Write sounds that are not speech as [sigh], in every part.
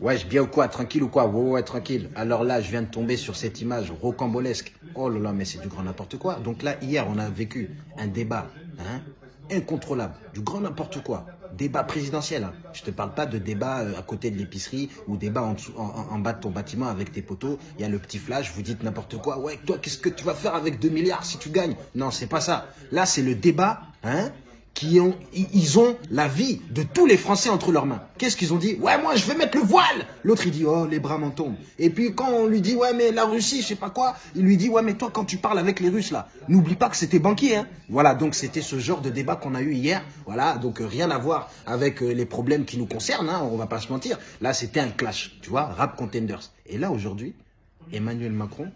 Ouais, je bien ou quoi Tranquille ou quoi? Ouais, ouais, tranquille. Alors là, je viens de tomber sur cette image rocambolesque. Oh là là, mais c'est du grand n'importe quoi. Donc là, hier, on a vécu un débat hein, incontrôlable, du grand n'importe quoi. Débat présidentiel. Hein. Je te parle pas de débat euh, à côté de l'épicerie ou débat en, bas de ton bâtiment avec tes poteaux. Il y a le petit flash, vous dites n'importe quoi. Ouais, toi, qu'est-ce que tu vas faire avec 2 milliards si tu gagnes? Non, c'est pas ça. Là, c'est le débat hein, qui ont, ils ont la vie de tous les Français entre leurs mains. Qu'est-ce qu'ils ont dit? Ouais, moi, je vais mettre le voile L'autre, il dit Oh, les bras m'en tombent. Et puis, quand on lui dit Ouais, mais la Russie, je sais pas quoi, il lui dit Ouais, mais toi, quand tu parles avec les Russes, là, n'oublie pas que c'était banquier. Hein. Voilà, donc c'était ce genre de débat qu'on a eu hier. Voilà, donc euh, rien à voir avec euh, les problèmes qui nous concernent, hein, on va pas se mentir. Là, c'était un clash, tu vois, rap contenders. Et là, aujourd'hui, Emmanuel Macron,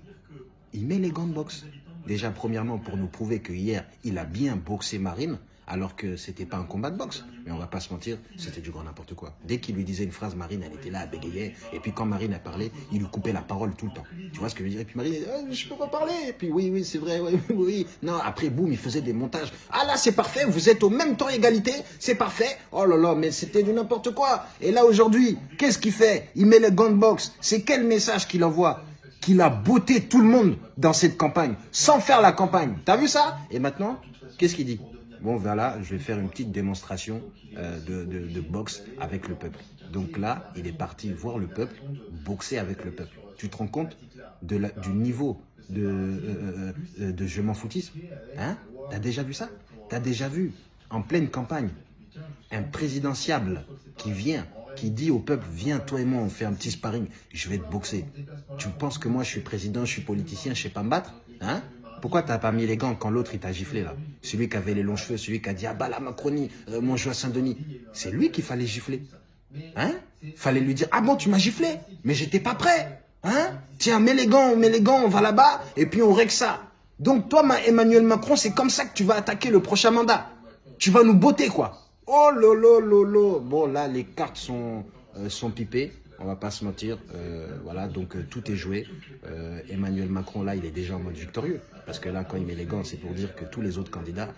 il met les gants de boxe. Déjà, premièrement, pour nous prouver que hier, il a bien boxé Marine alors que c'était pas un combat de boxe. Mais on va pas se mentir, c'était du grand n'importe quoi. Dès qu'il lui disait une phrase, Marine, elle était là, elle bégayait. Et puis quand Marine a parlé, il lui coupait la parole tout le temps. Tu vois ce que je veux dire? Et puis Marine, ah, je peux pas parler. Et puis oui, oui, c'est vrai, oui, [laughs] oui. Non, après, boum, il faisait des montages. Ah là, c'est parfait, vous êtes au même temps égalité, c'est parfait. Oh là là, mais c'était du n'importe quoi. Et là, aujourd'hui, qu'est-ce qu'il fait? Il met le gants de boxe. C'est quel message qu'il envoie? Qu'il a botté tout le monde dans cette campagne, sans faire la campagne. T'as vu ça? Et maintenant, qu'est-ce qu'il dit? Bon, voilà, je vais faire une petite démonstration euh, de, boxe avec le peuple. Donc là, il est parti voir le peuple, boxer avec le peuple. Tu te rends compte du niveau de, euh, euh, de je m'en foutisme? Hein? T'as déjà vu ça? T'as déjà vu, en pleine campagne, un présidentiable qui vient, qui dit au peuple, viens, toi et moi, on fait un petit sparring, je vais te boxer. Tu penses que moi, je suis président, je suis politicien, je sais pas me battre Hein? Pourquoi t'as pas mis les gants quand l'autre il t'a giflé là? Celui qui avait les longs cheveux, celui qui a dit ah bah la Macronie, euh, mon jeu à Saint-Denis. C'est lui qu'il fallait gifler. Hein? Fallait lui dire ah bon tu m'as giflé, mais j'étais pas prêt. Hein? Tiens mets les gants, mets les gants, on va là-bas et puis on règle ça. Donc toi Emmanuel Macron, c'est comme ça que tu vas attaquer le prochain mandat. Tu vas nous botter quoi. Oh lolo lolo. Bon là les cartes sont euh, sont pipées on va pas se mentir, euh, voilà, donc euh, tout est joué. Emmanuel Macron, là, il est déjà en mode victorieux, parce que là, quand il met les gants, c'est pour dire que tous les autres candidats,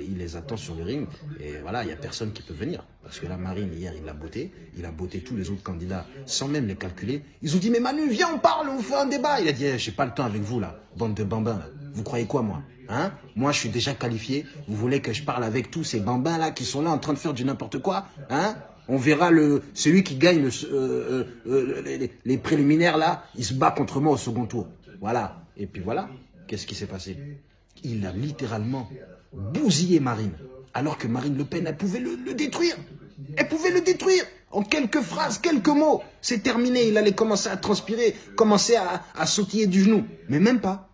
il les attend sur le ring, et voilà, il y a personne qui peut venir. Parce que là, Marine, hier, il l'a botté, il a botté tous les autres candidats, sans même les calculer. Ils ont dit, mais Manu, viens, on parle, on fait un débat. Il a dit, eh, j'ai pas le temps avec vous, là, bande de bambins, Vous croyez quoi, moi? Hein? Moi, je suis déjà qualifié. Vous voulez que je parle avec tous ces bambins là qui sont là en train de faire du n'importe quoi? Hein? On verra le celui qui gagne le, euh, euh, les, préliminaires là, il se bat contre moi au second tour. Voilà. Et puis voilà. Qu'est-ce qui s'est passé? Il a littéralement bousillé Marine. Alors que Marine Le Pen, elle pouvait le, détruire. Elle pouvait le détruire. En quelques phrases, quelques mots. C'est terminé. Il allait commencer à transpirer, commencer à sautiller du genou. Mais même pas.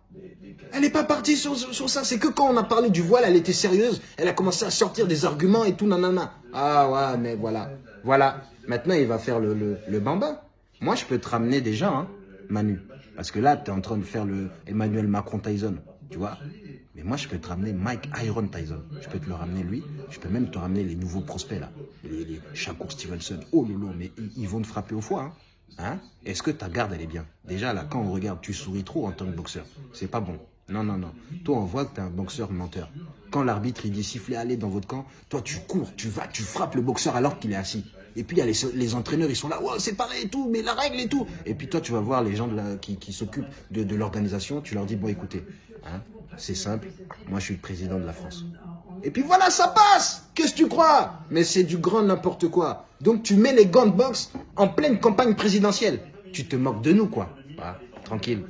Elle n'est pas partie sur, ça. C'est que quand on a parlé du voile, elle était sérieuse. Elle a commencé à sortir des arguments et tout, nanana. Ah ouais, mais voilà. Voilà. Maintenant, il va faire le, le, le bambin. Moi, je peux te ramener déjà, hein, Manu. Parce que là, tu es en train de faire le Emmanuel Macron Tyson. Tu vois Mais moi, je peux te ramener Mike Iron Tyson. Je peux te le ramener lui. Je peux même te ramener les nouveaux prospects, là. Les, les Shakur Stevenson. Oh lolo, mais ils, ils vont te frapper au foie, hein. Hein? Est-ce que ta garde, elle est bien? Déjà, là, quand on regarde, tu souris trop en tant que boxeur. C'est pas bon. Non, non, non. Toi, on voit que tu es un boxeur menteur. Quand l'arbitre, il dit siffler, allez dans votre camp, toi, tu cours, tu vas, tu frappes le boxeur alors qu'il est assis. Et puis, il y a les, entraîneurs, ils sont là, c'est pareil et tout, mais la règle et tout. Et puis, toi, tu vas voir les gens qui, s'occupent de, de l'organisation, tu leur dis, bon, écoutez, hein, c'est simple, moi, je suis le président de la France. Et puis voilà, ça passe Qu'est-ce que tu crois? Mais c'est du grand n'importe quoi. Donc, tu mets les gants de boxe en pleine campagne présidentielle. Tu te moques de nous, quoi. Tranquille.